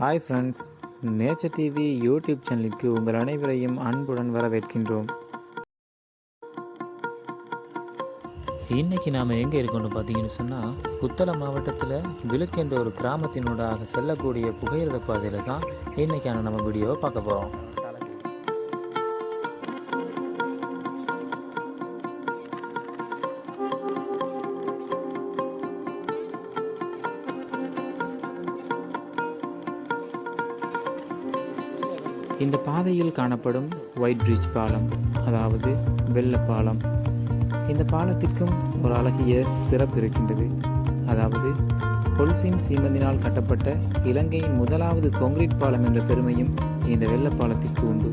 Hi friends nature TV YouTube சேனலுக்கு உங்கள் அனைவரையும் அன்புடன் வரவேற்கின்றோம். இன்னைக்கு நாம் எங்கே இருக்கோம்னு பார்த்தீங்கன்னு சொன்னால் புத்தளம் மாவட்டத்தில் விழுக்கு என்ற ஒரு கிராமத்தினூடாக செல்லக்கூடிய புகையிரத பாதையில் தான் இன்னைக்கான நம்ம வீடியோவை பார்க்க போகிறோம் இந்த பாதையில் காணப்படும் ஒயிட் பிரிட்ஜ் பாலம் அதாவது வெள்ளை பாலம் இந்த பாலத்திற்கும் ஒரு அழகிய சிறப்பு இருக்கின்றது. அதாவது கொல்சிம் சீமந்தினால் கட்டப்பட்ட இலங்கையின் முதலாவது கொங்கிரீட் பாலம் என்ற பெருமையும் இந்த வெள்ளப்பாலத்திற்கு உண்டு.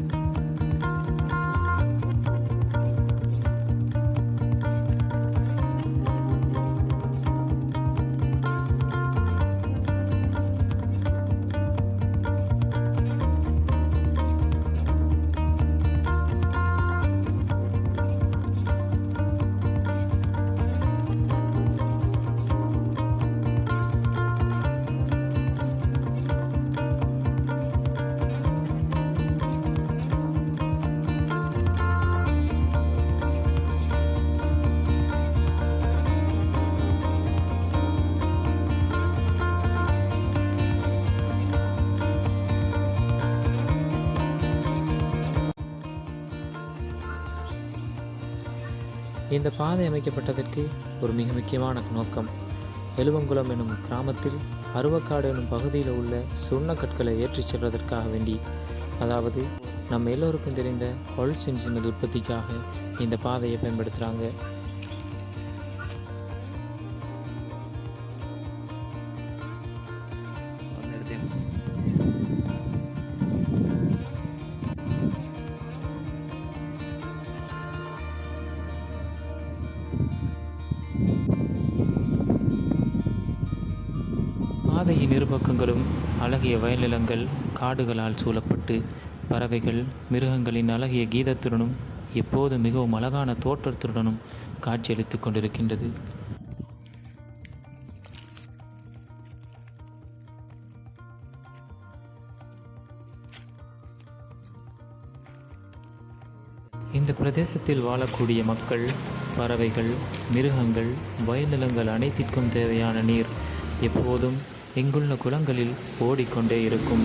இந்த பாதை அமைக்கப்பட்டதற்கு ஒரு மிக முக்கியமான நோக்கம். எழுவங்குளம் எனும் கிராமத்தில் அருவக்காடு எனும் பகுதியில் உள்ள சுண்ணக்கற்களை ஏற்றிச் செல்வதற்காக வேண்டி அதாவது நம்ம எல்லோருக்கும் தெரிந்த ஹொல்சிம் சிமெண்ட் உற்பத்திக்காக இந்த பாதையை பயன்படுத்துகிறாங்க பாதையின் இருபக்கங்களும் அழகிய வயல்நிலங்கள் காடுகளால் சூழப்பட்டு பறவைகள் மிருகங்களின் அழகிய கீதத்துடனும் எப்போது மிகவும் அழகான தோற்றத்துடனும் காட்சியளித்துக் கொண்டிருக்கின்றது. இந்த பிரதேசத்தில் வாழக்கூடிய மக்கள் பறவைகள் மிருகங்கள் வயல்நிலங்கள் அனைத்திற்கும் தேவையான நீர் எப்போதும் இங்குள்ள குளங்களில் ஓடிக்கொண்டே இருக்கும்.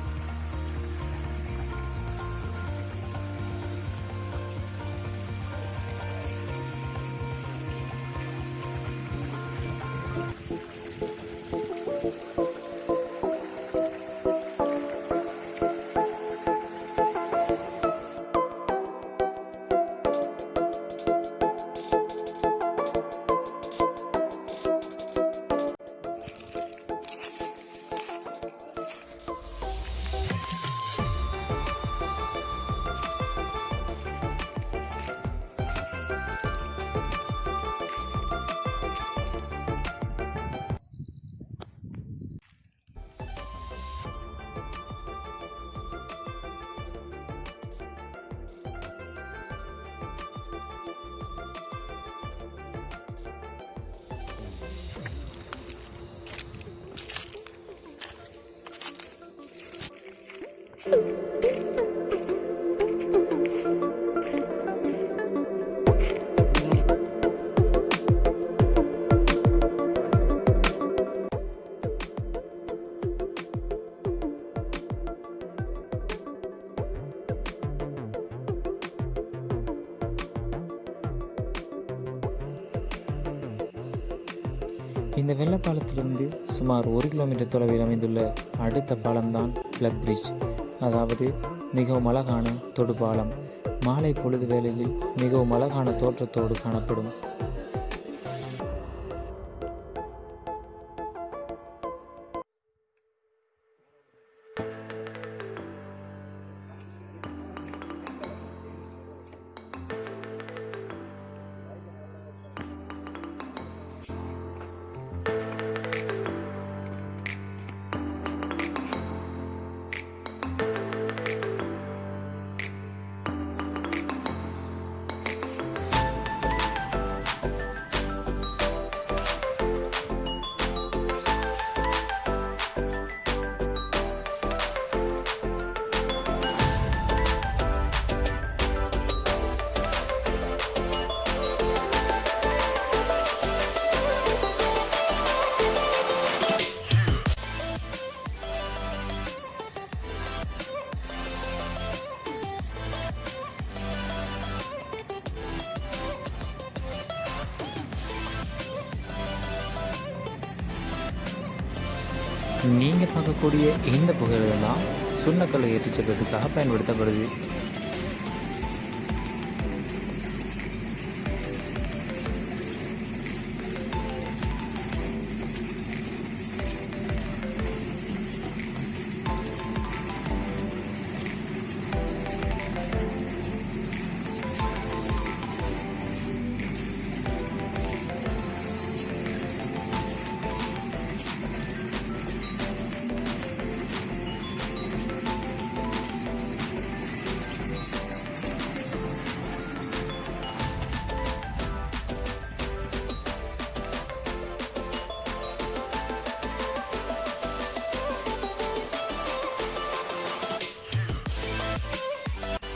இந்த வெள்ளப்பாலத்திலிருந்து சுமார் ஒரு கிலோமீட்டர் தொலைவில் அமைந்துள்ள அடுத்த பாலம்தான் பிளக் பிரிட்ஜ் அதாவது மிகவும் அழகான தொடுபாலம் மாலை பொழுது வேளையில் மிகவும் அழகான தோற்றத்தோடு காணப்படும். நீங்கள் பார்க்கக்கூடிய இந்த புகையிலை தான் சுண்ணக்கல்லை ஏற்றிச் செல்வதற்காக பயன்படுத்தப்படுது.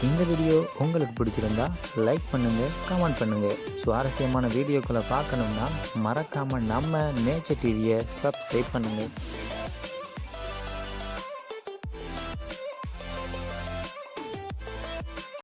இந்த வீடியோ உங்களுக்கு பிடிச்சிருந்தா லைக் பண்ணுங்கள் கமெண்ட் பண்ணுங்கள் சுவாரஸ்யமான வீடியோக்களை பார்க்கணும்னா மறக்காமல் நம்ம நேச்சர் டிவியை சப்ஸ்கிரைப் பண்ணுங்கள்